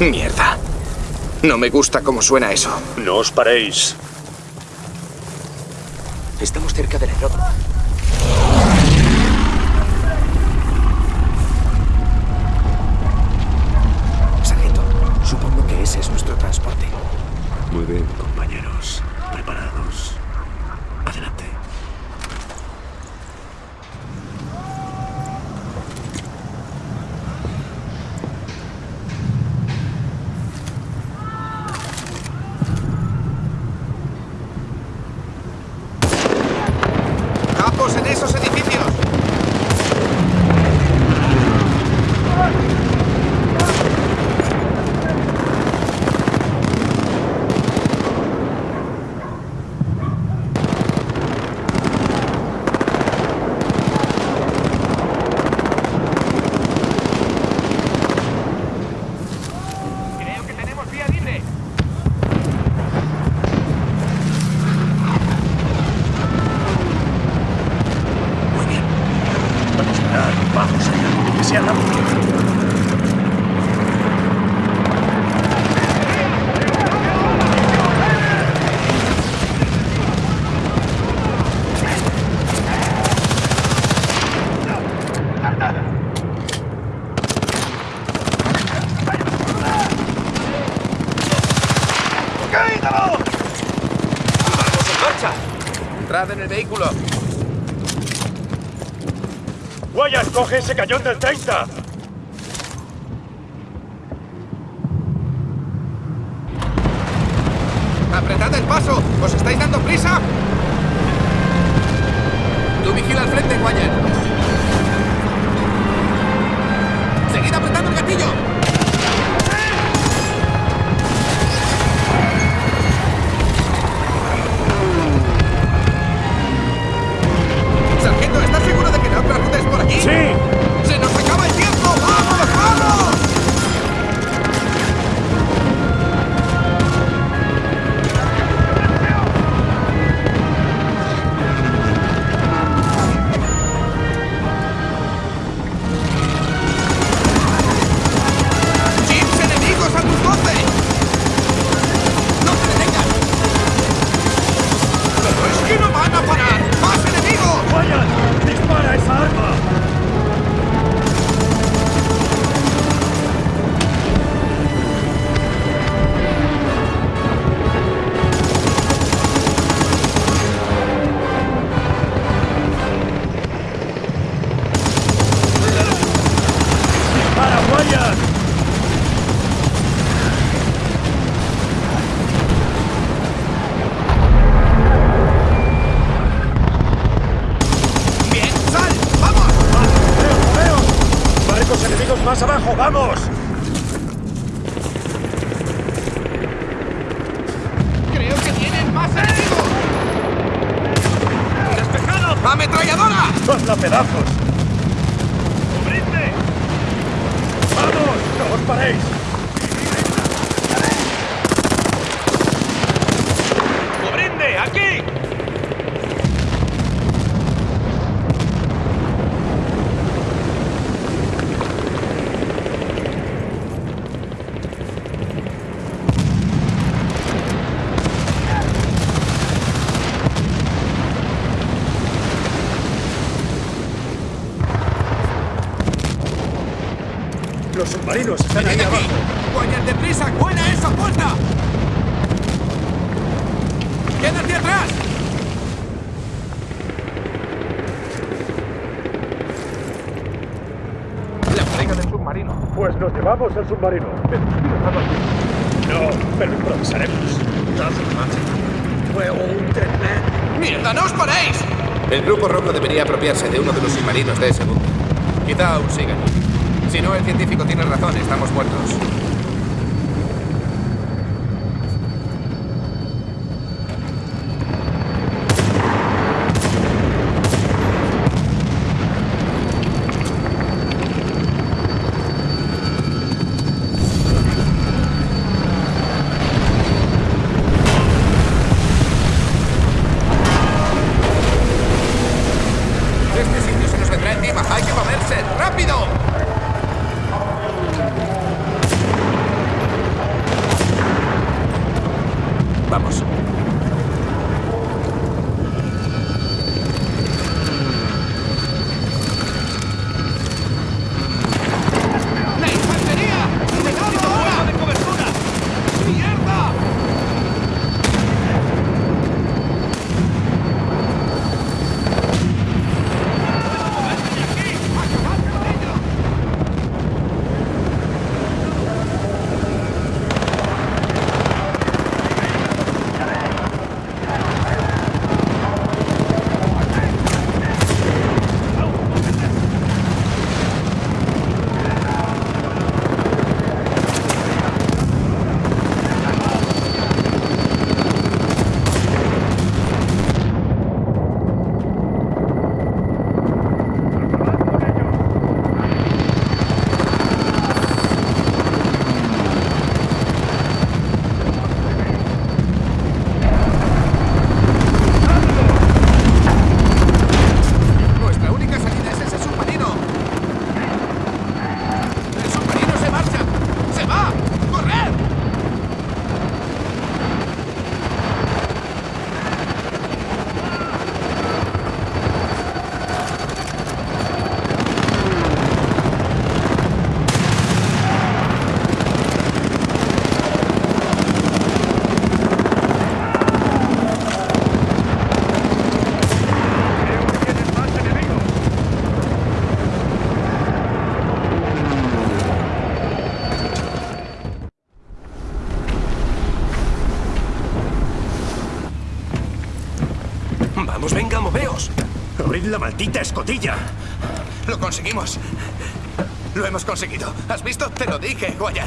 Mierda. No me gusta cómo suena eso. No os paréis. Estamos cerca del aeródromo. Compañeros. En el vehículo. Guayas, coge ese cañón del 30. ¡Apretad el paso! ¿Os estáis dando prisa? ¡Vamos! ¡Creo que tienen más enemigos! ¡Despejado! ¡Ametralladora! ¡Hazla pedazos! ¡Cubridme! ¡Vamos! ¡No os paréis! ¡Cubridme! ¡Aquí! Los submarinos están ahí abajo. ¡Guayas deprisa! ¡Buena esa puerta! ¡Quédate atrás! La bodega del submarino. Pues nos llevamos el submarino. No, pero improvisaremos. ¡Mierda, no os paréis! El grupo rojo debería apropiarse de uno de los submarinos de ese buque. Quizá aún sigan. Si no, el científico tiene razón, estamos muertos. Este sitio se nos vendrá encima. ¡Hay que moverse! ¡Rápido! Vamos. ¡La infantería! ¡Necesito ahora! de cobertura! ¡Mierda! Nuestra única salida es ese submarino. El submarino se marcha. ¡Se va! ¡Correr! Creo que tienen más enemigos. Vamos, venga, moveos. ¡Abrid la maldita escotilla! Lo conseguimos. Lo hemos conseguido. ¿Has visto? Te lo dije, Guayar.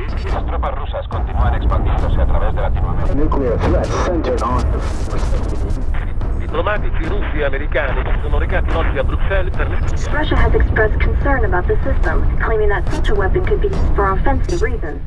Las tropas rusas continúan expandiéndose a través de Latinoamérica. Diplomatici russi e americani si sono recati oggi a Bruxelles per le Russia has expressed concern about the system, claiming that such a weapon could be used for offensive reasons.